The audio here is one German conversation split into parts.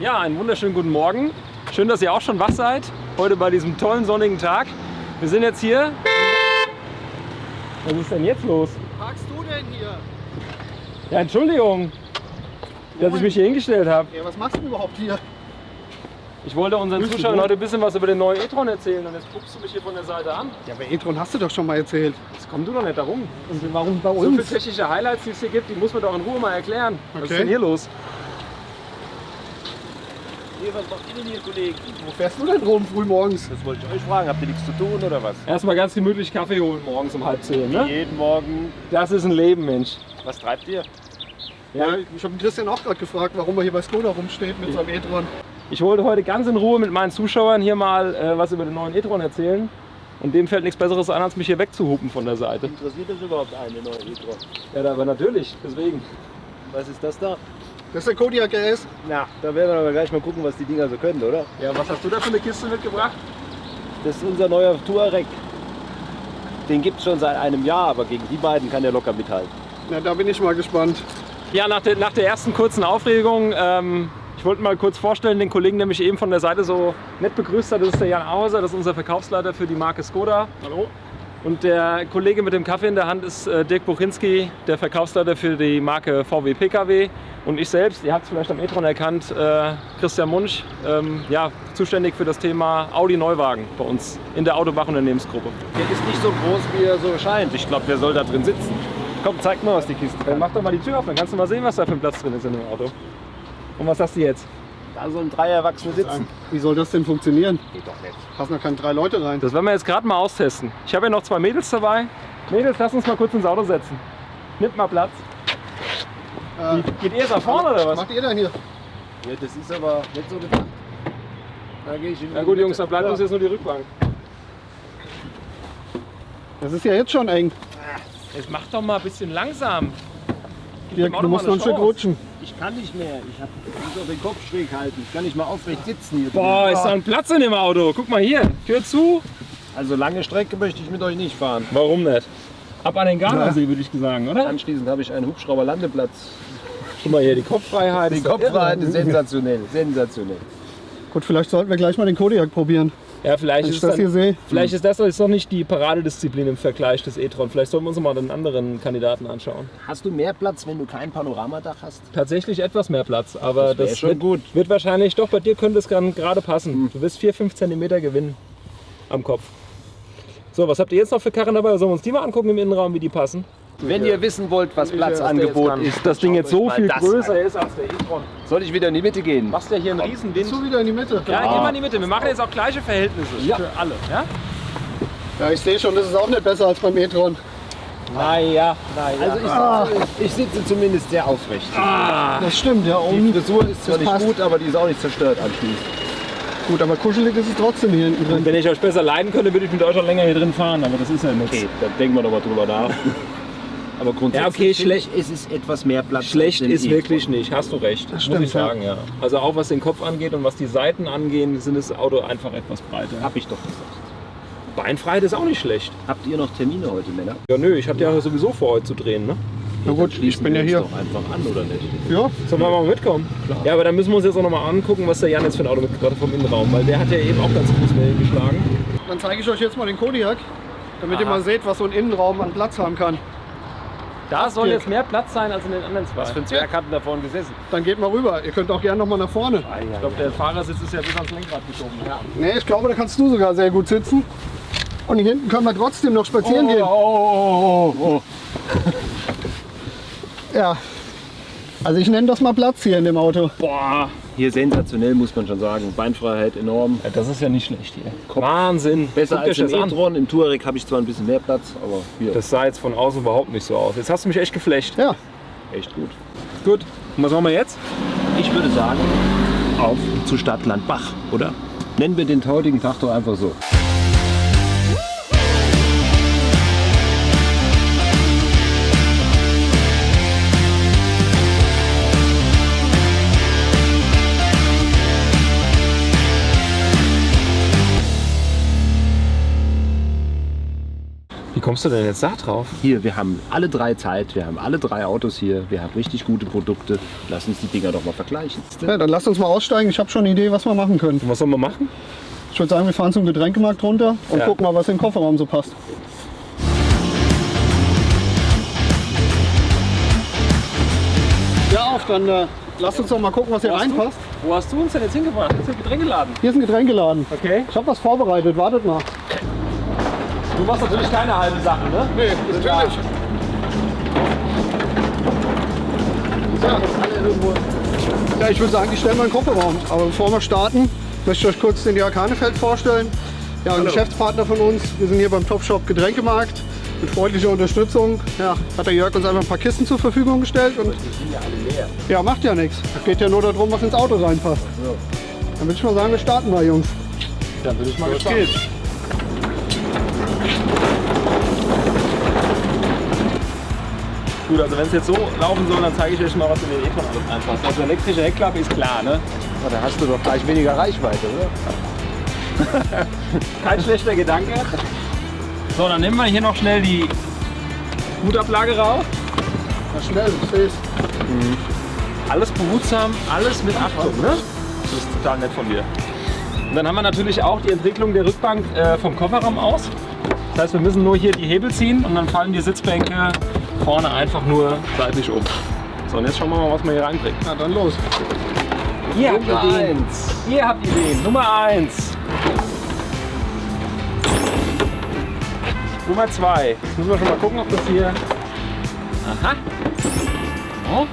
Ja, einen wunderschönen guten Morgen. Schön, dass ihr auch schon wach seid. Heute bei diesem tollen sonnigen Tag. Wir sind jetzt hier. Was ist denn jetzt los? Was parkst du denn hier? Ja, Entschuldigung, dass ich mich hier hingestellt habe. Ja, was machst du überhaupt hier? Ich wollte unseren Grüß Zuschauern Mo. heute ein bisschen was über den neuen e-tron erzählen und jetzt guckst du mich hier von der Seite an. Ja, bei e-tron hast du doch schon mal erzählt. Jetzt komm du doch nicht darum. Und warum bei So viele uns? technische Highlights, die es hier gibt, die muss man doch in Ruhe mal erklären. Was ist Okay. denn hier los? Hier, was macht ihr denn hier, Kollegen? Wo fährst du denn rum früh morgens? Das wollte ich euch fragen. Habt ihr nichts zu tun oder was? Erstmal ganz gemütlich Kaffee holen morgens um halb zehn, ne? Jeden Morgen. Das ist ein Leben, Mensch. Was treibt ihr? Ja, ich habe Christian auch gerade gefragt, warum er hier bei Skoda rumsteht mit seinem e-tron. Ich wollte heute ganz in Ruhe mit meinen Zuschauern hier mal äh, was über den neuen e-tron erzählen. Und dem fällt nichts Besseres ein, als mich hier wegzuhupen von der Seite. Interessiert das überhaupt eine neue e-tron? Ja, aber natürlich, deswegen. Was ist das da? Das ist der Kodiak RS. Na, da werden wir aber gleich mal gucken, was die Dinger so können, oder? Ja, was hast du da für eine Kiste mitgebracht? Das ist unser neuer Touareg. Den gibt es schon seit einem Jahr, aber gegen die beiden kann der locker mithalten. Na, da bin ich mal gespannt. Ja, nach der, nach der ersten kurzen Aufregung, ähm, ich wollte mal kurz vorstellen, den Kollegen, der mich eben von der Seite so nett begrüßt hat, das ist der Jan Auser, das ist unser Verkaufsleiter für die Marke Skoda. Hallo? Und der Kollege mit dem Kaffee in der Hand ist äh, Dirk Buchinski, der Verkaufsleiter für die Marke VW PKW. Und ich selbst, ihr habt es vielleicht am e-tron erkannt, äh, Christian Munsch, ähm, ja, zuständig für das Thema Audi Neuwagen bei uns in der Autobach-Unternehmensgruppe. Der ist nicht so groß, wie er so scheint. Ich glaube, der soll da drin sitzen. Komm, zeig mal, was die Kiste kann. mach doch mal die Tür auf, dann kannst du mal sehen, was da für ein Platz drin ist in dem Auto. Und was hast du jetzt? Da sollen drei Erwachsene sitzen. Wie soll das denn funktionieren? Geht doch nicht. Passen da keine drei Leute rein. Das werden wir jetzt gerade mal austesten. Ich habe ja noch zwei Mädels dabei. Mädels, lass uns mal kurz ins Auto setzen. Nimmt mal Platz. Äh, Geht ihr da vorne oder was was? macht ihr denn hier? Ja, das ist aber nicht so gedacht. Da gehe ich in Na die gut. Jungs, dann bleibt uns jetzt nur die Rückbank. Das ist ja jetzt schon eng. Jetzt mach doch mal ein bisschen langsam. Auto du musst noch ein Stück rutschen. Ich kann nicht mehr. Ich, hab, ich muss auch den Kopf schräg halten. Ich kann nicht mal aufrecht sitzen hier. Boah, ist da drin. ein Platz in dem Auto. Guck mal hier. Tür zu. Also lange Strecke möchte ich mit euch nicht fahren. Warum nicht? Ab an den Gardasee, würde ich sagen, oder? Anschließend habe ich einen Hubschrauberlandeplatz. Guck mal hier, die Kopffreiheit. Die ist irre. ist sensationell. Sensationell. Gut, vielleicht sollten wir gleich mal den Kodiak probieren. Ja, vielleicht ist, das dann, hier sehe. vielleicht ist das jetzt noch nicht die Paradedisziplin im Vergleich des e-tron. Vielleicht sollten wir uns mal einen anderen Kandidaten anschauen. Hast du mehr Platz, wenn du kein Panoramadach hast? tatsächlich etwas mehr Platz, aber Das das, schon wird, gut. wird wahrscheinlich, doch bei dir könnte es dann gerade passen. Du wirst 4-5 cm gewinnen am Kopf. So, was habt ihr jetzt noch für Karren dabei? Sollen wir uns die mal angucken im Innenraum, wie die passen? Wenn ihr wissen wollt, was Platzangebot ist, das Ding jetzt so viel größer ist als der e-tron. Soll ich wieder in die Mitte gehen? Machst ja hier einen Riesenwind. Bist du wieder in die Mitte? Ja, geh mal in die Mitte. Wir machen jetzt auch gleiche Verhältnisse Ja. für alle. Ja? Ja, ich sehe schon, das ist auch nicht besser als beim e-tron. Naja, naja. Also ich, sitze, ich sitze zumindest sehr aufrecht. Das stimmt, ja. Die Und Frisur ist zwar nicht passt. gut, aber die ist auch nicht zerstört anschließend. gut, aber kuschelig ist es trotzdem hier hinten drin. Wenn ich euch besser leiden könnte, würde ich mit euch auch länger hier drin fahren, aber das ist ja nichts. Okay, dann denken wir doch mal drüber nach. Aber grundsätzlich Ja, okay, schlecht- ist es etwas mehr Platz. Schlecht ist E-tron. wirklich nicht, hast du recht. muss stimmt, ich sagen, ja. Also auch was den Kopf angeht und was die Seiten angehen, sind das Auto einfach etwas breiter. Hab ich doch gesagt. Beinfreiheit ist auch nicht schlecht. Habt ihr noch Termine heute, Männer? Ja, nö, ich hatte ja sowieso vor, heute zu drehen, ne? Na gut, ich bin ja hier. doch einfach an, oder nicht? Ja, Sollen wir mal mitkommen? Ja, aber dann müssen wir uns jetzt auch nochmal angucken, was der Jan jetzt für ein Auto mitgebracht hat vom Innenraum, weil der hat ja eben auch ganz groß Wellen geschlagen. dann zeige ich euch jetzt mal den Kodiak, damit ihr Aha. mal seht, was so ein Innenraum an Platz haben kann. Da soll Dirk. jetzt mehr Platz sein als in den anderen zwei. Was für ein Zwerg hat denn da vorne gesessen? Dann geht mal rüber. Ihr könnt auch gerne noch mal nach vorne. Ich glaube, der Fahrersitz ist ja bis ans Lenkrad geschoben. Ja. Nee, ich glaube, da kannst du sogar sehr gut sitzen. Und hier hinten können wir trotzdem noch spazieren gehen. oh, oh, oh. Ja. Also ich nenne das mal Platz hier in dem Auto. Boah, Hier sensationell, muss man schon sagen. Beinfreiheit enorm. ja, das ist ja nicht schlecht hier. Wahnsinn. Besser Guckt als im e-tron. Im Touareg habe ich zwar ein bisschen mehr Platz, aber hier Das sah jetzt von außen überhaupt nicht so aus. Jetzt hast du mich echt geflecht. Ja. echt gut. Gut. Und was machen wir jetzt? Ich würde sagen, auf zu Stadtland Bach, oder? Nennen wir den heutigen Tag doch einfach so. Kommst du denn jetzt da drauf? Hier, wir haben alle drei Zeit, wir haben alle drei Autos hier, wir haben richtig gute Produkte. Lass uns die Dinger doch mal vergleichen. Ja, dann lasst uns mal aussteigen. Ich habe schon eine Idee, was wir machen können. Und was soll man machen? Ich würde sagen, wir fahren zum Getränkemarkt runter und Ja. gucken mal, was in den Kofferraum so passt. Ja, auf, dann äh, lasst uns doch mal gucken, was hier Wo hast du? reinpasst. Wo hast du uns denn jetzt hingebracht? Das ist ein Getränkeladen. Hier ist ein Getränkeladen. Okay. Ich habe was vorbereitet, wartet mal. Du machst natürlich keine halbe Sache, ne? Nee, natürlich. Ja, ich würde sagen, ich stelle mal einen Kofferraum. Aber bevor wir starten, möchte ich euch kurz den Jörg Hanefeld vorstellen. Ja, ein Geschäftspartner von uns. Wir sind hier beim Topshop Getränkemarkt. Mit freundlicher Unterstützung ja, hat der Jörg uns einfach ein paar Kisten zur Verfügung gestellt. Und ja, macht ja nichts. Es geht ja nur darum, was ins Auto reinpasst. Dann würde ich mal sagen, wir starten mal, Jungs. Dann bin ich mal gespannt. Gut, also wenn es jetzt so laufen soll, dann zeige ich euch mal, was in den E-Tron alles reinpasst. Also elektrische Heckklappe ist klar, ne? Aber da hast du doch gleich weniger Reichweite, oder? Kein schlechter Gedanke. So, dann nehmen wir hier noch schnell die Hutablage raus. Na schnell, ich seh's. Alles behutsam, alles mit Achtung, ne? Das ist total nett von dir. Und dann haben wir natürlich auch die Entwicklung der Rückbank äh, vom Kofferraum aus. Das heißt, wir müssen nur hier die Hebel ziehen und dann fallen die Sitzbänke vorne einfach nur seitlich um. So, und jetzt schauen wir mal, was wir hier reinbringen. Na dann los. Ihr habt Nummer Ideen. eins. Ihr habt Ideen. Nummer 1. Nummer 2. Jetzt müssen wir schon mal gucken, ob das hier. Aha. Oh.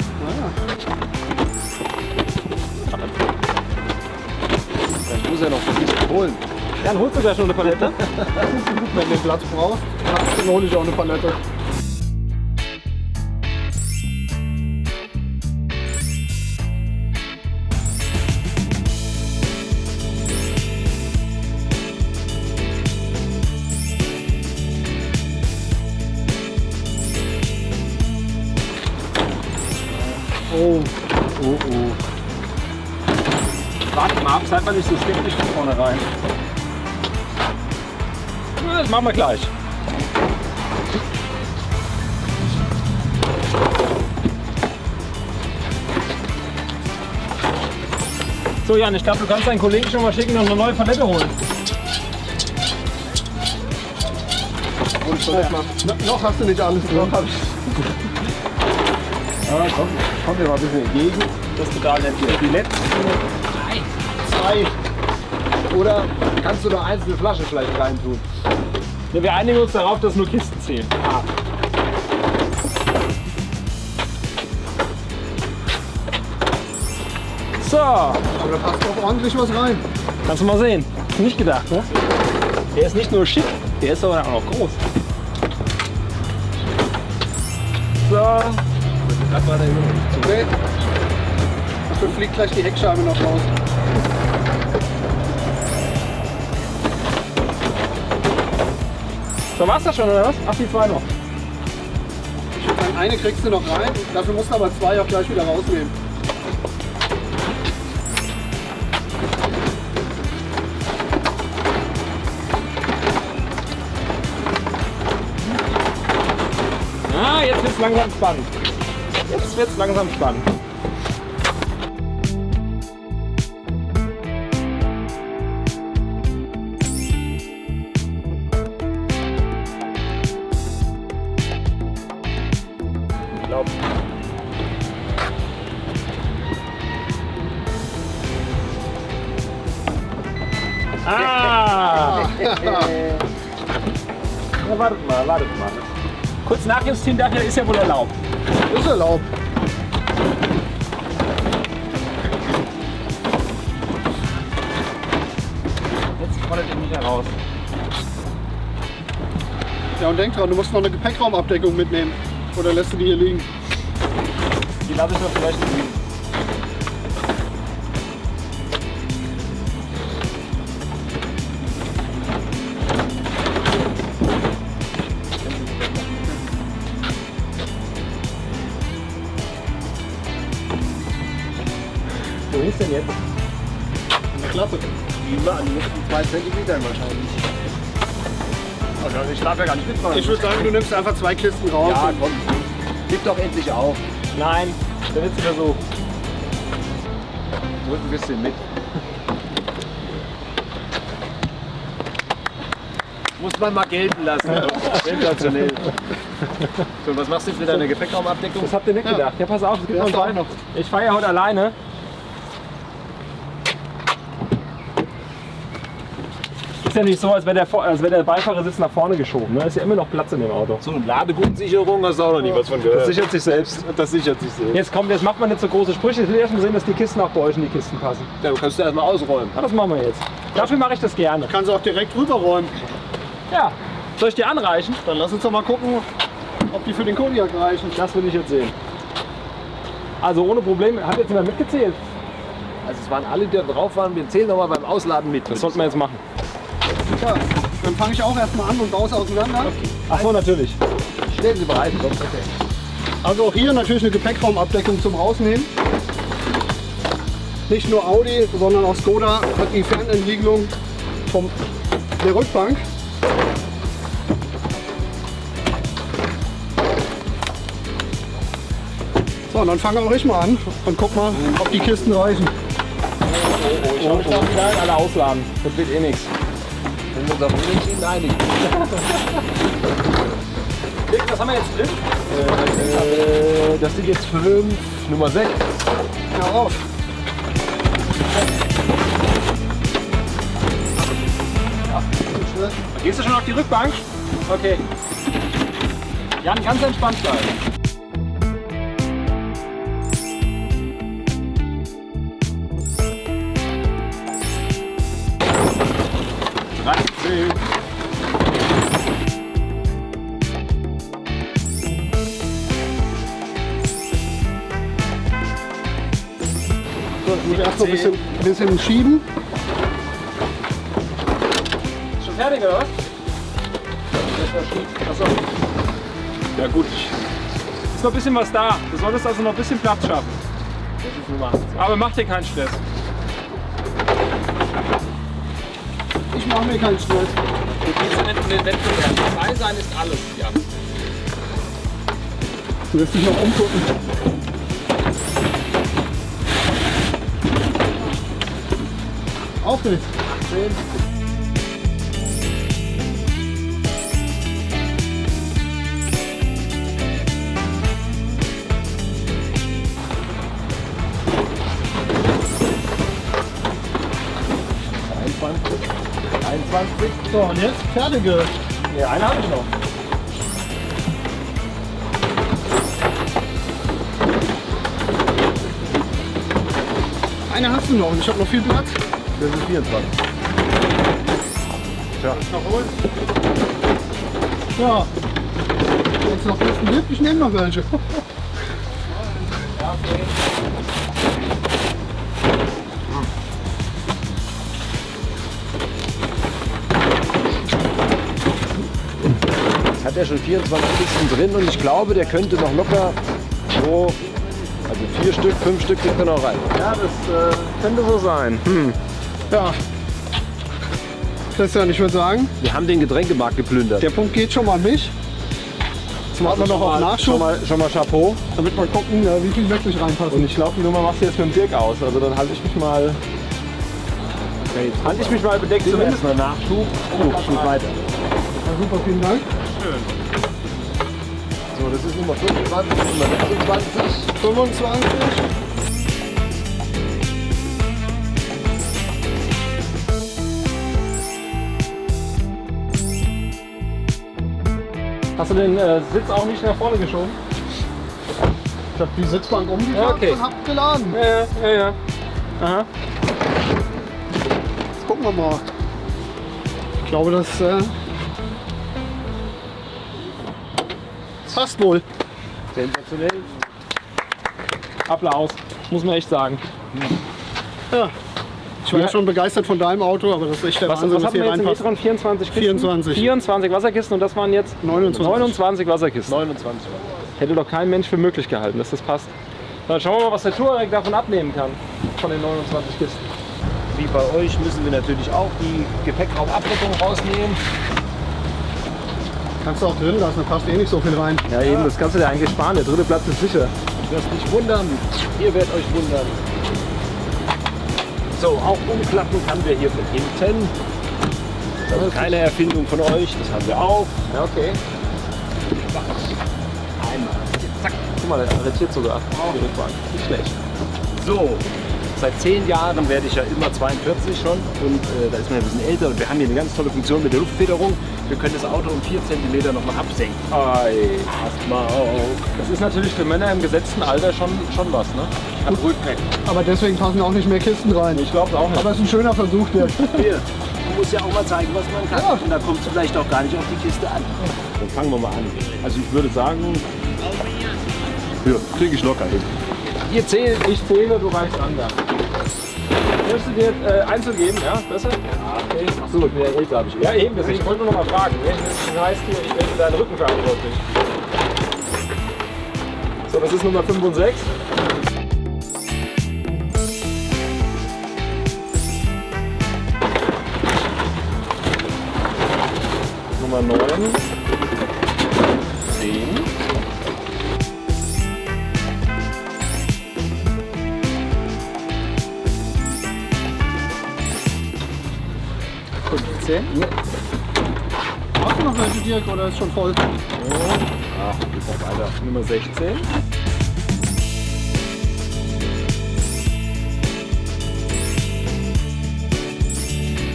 Muss ja noch ein bisschen holen. Dann holst du gleich schon eine Palette. Wenn du den Platz brauchst, dann hole ich auch eine Palette. Mal ab, seid mal nicht so skeptisch von vornherein. Das machen wir gleich. So Jan, ich glaube, du kannst deinen Kollegen schon mal schicken und eine neue Palette holen. Und so, no, noch hast du nicht alles drin. Ja, komm, komm mir mal ein bisschen entgegen. Das total nett hier. Die letzten zwei. Oder kannst du noch einzelne Flaschen vielleicht reintun? Ja, wir einigen uns darauf, dass nur Kisten zählen. So, Aber da passt doch ordentlich was rein. kannst du mal sehen. Nicht gedacht, ne? Der ist nicht nur schick, der ist aber auch noch groß. So, Okay. Dafür fliegt gleich die Heckscheibe noch raus. So war's das schon, oder was? Ach, die zwei noch. Ich würde sagen, eine kriegst du noch rein. Dafür musst du aber zwei auch gleich wieder rausnehmen. Ah, jetzt wird's langsam spannend. Jetzt wird's langsam spannend. Ah! ja, wartet mal, wartet mal. Kurz nachjustieren dafür ist ja wohl erlaubt. Ist erlaubt. Jetzt fordert ihr mich heraus. Ja, und denk dran, du musst noch eine Gepäckraumabdeckung mitnehmen. Oder lässt du die hier liegen? Die lasse ich doch vielleicht liegen. Wo ist denn jetzt? In der Klappe. Die an den letzten zwei Zentimetern wahrscheinlich. Ich darf ja gar nicht mitmachen. Ich würde sagen, du nimmst einfach zwei Kisten raus. ja, komm. Gib doch endlich auf. Nein, der letzte Versuch. Drück ein bisschen mit. Muss man mal gelten lassen. Sensationell. So, was machst du jetzt mit deiner Gepäckraumabdeckung? Das habt ihr nicht gedacht. Ja, pass auf, es gibt noch zwei. noch. Ich fahre ja heute alleine. Ist ja nicht so, als wäre der, als wäre der Beifahrersitz nach vorne geschoben. Ne? Ist ja immer noch Platz in dem Auto. So, eine Ladegutssicherung hast du auch noch nie was von gehört. Das sichert sich selbst. Das sichert sich selbst. Jetzt kommt, jetzt macht man nicht so große Sprüche. Ich will erst mal sehen, dass die Kisten auch bei euch in die Kisten passen. Ja, du kannst du erstmal ausräumen. Ja, das machen wir jetzt. Dafür mache ich das gerne. Kannst du auch direkt rüberräumen. Ja. Soll ich dir anreichen? Dann lass uns doch mal gucken, ob die für den Kodiak reichen. Das will ich jetzt sehen. Also ohne Probleme. Hat jetzt jemand mitgezählt? Also es waren alle, die da drauf waren. Wir zählen nochmal beim Ausladen mit. Das sollten wir jetzt machen. Ja, dann fange ich auch erstmal an und baue es auseinander. Ach so, natürlich. Stellen Sie bereit. Okay. Also auch hier natürlich eine Gepäckraumabdeckung zum Rausnehmen. Nicht nur Audi, sondern auch Skoda hat die Fernentriegelung vom der Rückbank. So, und dann fange auch ich mal an und guck mal, ob die Kisten reichen. Ich habe mich da wieder alle ausladen. Das wird eh nichts. Wenn wir uns auf Unentschieden einig Was haben wir jetzt drin? äh, Das sind jetzt fünf, Nummer 6. Hör auf. Gehst du schon auf die Rückbank? Okay. Jan, ganz entspannt bleiben. So, ich muss erst noch ein bisschen, ein bisschen schieben. Schon fertig oder was? Achso. Ja gut. Ist noch ein bisschen was da. Du solltest also noch ein bisschen Platz schaffen. Das ist Nummer 18. Aber mach dir keinen Stress. Ich mache mir keinen Stress. Du gehst ja nicht in den Wettbewerb. Dabei sein ist alles, Jan. Du wirst dich noch umgucken. Auf geht's. So, und jetzt fertige. Ja, eine habe ich noch. Eine hast du noch und ich habe noch viel Platz. Das ist 24. Noch holen. Ja. Es noch Kisten gibt, ich nehme noch welche. Hat er schon 24 Kisten drin und ich glaube, der könnte noch locker so, also vier Stück, fünf Stück kriegt er noch rein. Ja, das äh, könnte so sein. Hm. Ja. Christian, ich würde sagen, Wir haben den Getränkemarkt geplündert. der Punkt geht schon mal an mich. Jetzt warten wir noch auf Schon Nachschub, mal, schon mal Chapeau. damit wir gucken, wie viel wirklich reinpassen. Und ich glaube, die Nummer machst du jetzt mit dem Dirk aus. Also dann halte ich mich mal, Okay, halte ich mich mal bedeckt zumindest zumindest. mal Nachschub. Oh, Schub weiter. Ja, super, vielen Dank. So, das ist Nummer 25, Nummer 26. 25. Hast du den äh, Sitz auch nicht nach vorne geschoben? Ich habe die Sitzbank umgeklappt okay. und hab geladen. Ja, ja, ja. ja. Aha. Jetzt gucken wir mal. Ich glaube, das äh, passt wohl. Sensationell. Applaus. Muss man echt sagen. Ja. Ich war ja schon begeistert von deinem Auto, aber das ist echt der Was, Wahnsinn, was was hatten wir hier jetzt im reinpasst. E-tron? 24 Kisten? 24. 24 Wasserkisten und das waren jetzt 29. 29 Wasserkisten. 29 war Hätte doch kein Mensch für möglich gehalten, dass das passt. Dann schauen wir mal, was der Touareg davon abnehmen kann. Von den 29 Kisten. Wie bei euch müssen wir natürlich auch die Gepäckraumabdeckung rausnehmen. Kannst du auch drin lassen, da passt eh nicht so viel rein. Ja, eben, das kannst du dir eigentlich sparen. Der dritte Platz ist sicher. Lasst nicht wundern, ihr werdet euch wundern. So, auch umklappen kann wir hier von hinten. Das ist keine Erfindung von euch, das haben wir auch. Ja, okay. Einmal. Zack. Guck mal, der arretiert sogar. Rückbank. Nicht schlecht. So, seit zehn Jahren werde ich ja immer 42 schon und äh, da ist man ein bisschen älter und wir haben hier eine ganz tolle Funktion mit der Luftfederung. Wir können das Auto um 4 cm nochmal absenken. Ei. Passt mal auf. Das ist natürlich für Männer im gesetzten Alter schon, schon was, ne? Am Rückenrecht. Aber deswegen passen auch nicht mehr Kisten rein. Ich glaube auch nicht. Aber es ist ein schöner Versuch. Hier, man muss ja auch mal zeigen, was man kann. Ja. Und da kommt es vielleicht auch gar nicht auf die Kiste an. Dann fangen wir mal an. Also ich würde sagen, ja, kriege ich locker hin. Ihr zählt, ich zähle, du reichst an da. Möchtest du dir äh, Einzel geben, ja? Besser? Ja, okay. Achso, ich bin ja älter, habe ich Ja, eben, deswegen ich wollte nur noch mal fragen. Das heißt hier, ich bin für deinen Rücken verantwortlich. So, das ist Nummer 5 und 6. Nummer 9. 10. Hast du noch welche, Dirk, oder ist schon voll? Ach, geht noch weiter. Nummer 16.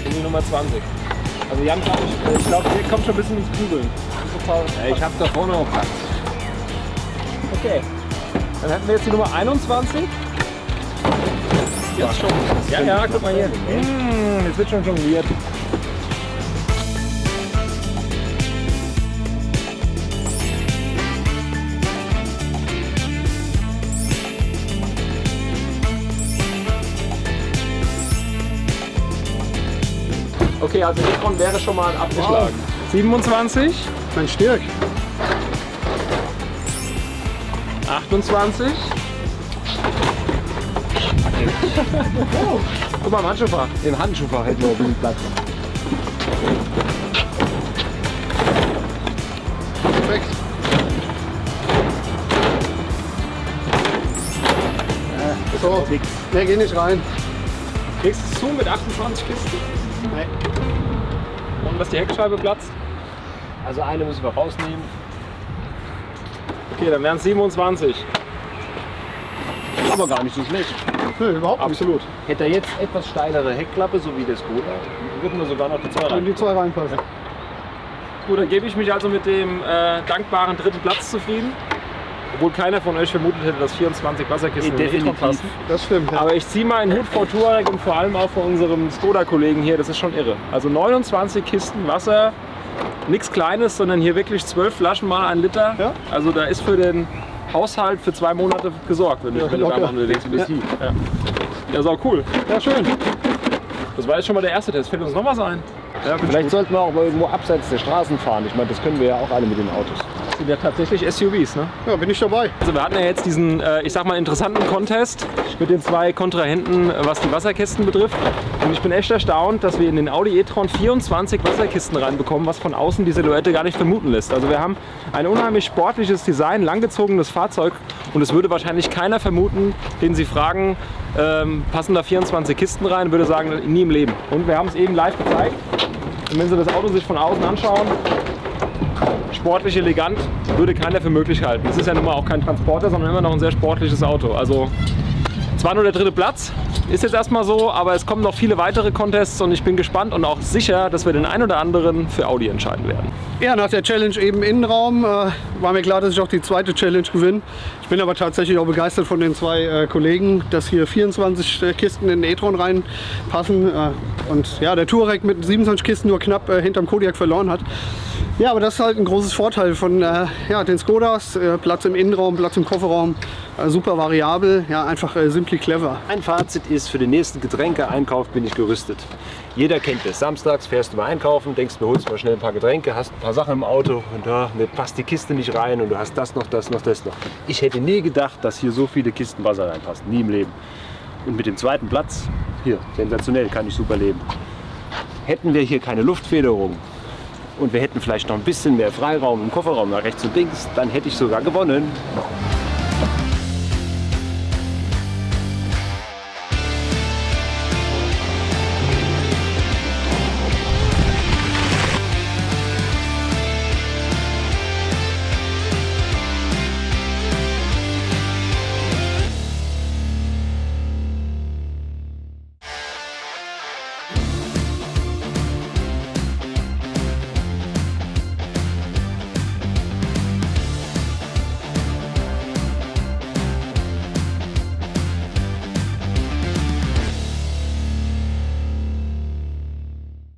Und die Nummer 20. Also Jan, glaub ich, ich glaube, hier kommt schon ein bisschen ins. Ja, ich habe da vorne auch Platz. Okay. Dann hätten wir jetzt die Nummer 21. Jetzt schon. Ja, ja, guck mal hier. Mmh, jetzt wird schon jongliert. Okay, also Nikon wäre schon mal abgeschlagen. 27, Mein Stirk. 28. Guck mal, im Handschuhfach. Im Handschuhfach hätten wir bisschen Platz. Perfekt. So, Nix. mehr geht nicht rein. Kriegst du es zu mit 28 Kisten? Nee. Und dass die Heckscheibe platzt? Also eine müssen wir rausnehmen. Okay, dann wären es 27. Aber gar nicht so schlecht. Nee, überhaupt nicht. Absolut. Hätte er jetzt etwas steilere Heckklappe, so wie das Skoda, würden wir sogar noch die zwei Wenn rein. die zwei reinpassen. Gut, dann gebe ich mich also mit dem äh, dankbaren dritten Platz zufrieden. Obwohl keiner von euch vermutet hätte, dass 24 Wasserkisten in den Definitiv. E-Tron passen. Das stimmt. Ja. Aber ich ziehe meinen Hut vor Touareg und vor allem auch vor unserem Skoda-Kollegen hier. Das ist schon irre. Also 29 Kisten Wasser, nichts Kleines, sondern hier wirklich 12 Flaschen mal ein Liter. Ja. Also da ist für den Haushalt für zwei Monate gesorgt, wenn du Ja, wenn du locker. da mal unterwegs bist. Ja. ja, ist auch cool. ja, schön. Das war jetzt schon mal der erste Test. Fällt uns noch was ein? Ja, Vielleicht sollten wir auch mal irgendwo abseits der Straßen fahren. Ich meine, das können wir ja auch alle mit den Autos. Das sind ja tatsächlich SUVs, ne? Ja, bin ich dabei. Also wir hatten ja jetzt diesen, äh, ich sag mal, interessanten Contest mit den zwei Kontrahenten, äh, was die Wasserkisten betrifft. Und ich bin echt erstaunt, dass wir in den Audi e-tron 24 Wasserkisten reinbekommen, was von außen die Silhouette gar nicht vermuten lässt. Also wir haben ein unheimlich sportliches Design, langgezogenes Fahrzeug und es würde wahrscheinlich keiner vermuten, den Sie fragen, ähm, passen da 24 Kisten rein, würde sagen, nie im Leben. Und wir haben es eben live gezeigt. Und wenn Sie das Auto sich von außen anschauen, sportlich elegant, würde keiner für möglich halten. Es ist ja nun mal auch kein Transporter, sondern immer noch ein sehr sportliches Auto. Also zwar nur der dritte Platz, ist jetzt erstmal so, aber es kommen noch viele weitere Contests und ich bin gespannt und auch sicher, dass wir den ein oder anderen für Audi entscheiden werden. Ja, nach der Challenge eben Innenraum äh, war mir klar, dass ich auch die zweite Challenge gewinne. Ich bin aber tatsächlich auch begeistert von den zwei äh, Kollegen, dass hier 24 äh, Kisten in den e-tron reinpassen. Äh, und ja, der Touareg mit 27 Kisten nur knapp äh, hinterm Kodiak verloren hat. Ja, aber das ist halt ein großes Vorteil von äh, ja, den Skodas. Äh, Platz im Innenraum, Platz im Kofferraum, äh, super variabel, ja, einfach äh, simply clever. Ein Fazit ist, für den nächsten Getränkeeinkauf bin ich gerüstet. Jeder kennt es. Samstags fährst du mal einkaufen, denkst mir, holst mal schnell ein paar Getränke, hast ein paar Sachen im Auto und da ne, passt die Kiste nicht rein und du hast das noch, das noch, das noch. Ich hätte nie gedacht, dass hier so viele Kisten Wasser reinpassen. Nie im Leben. Und mit dem zweiten Platz, hier, sensationell, kann ich super leben. Hätten wir hier keine Luftfederung, und wir hätten vielleicht noch ein bisschen mehr Freiraum im Kofferraum nach rechts und links, dann hätte ich sogar gewonnen.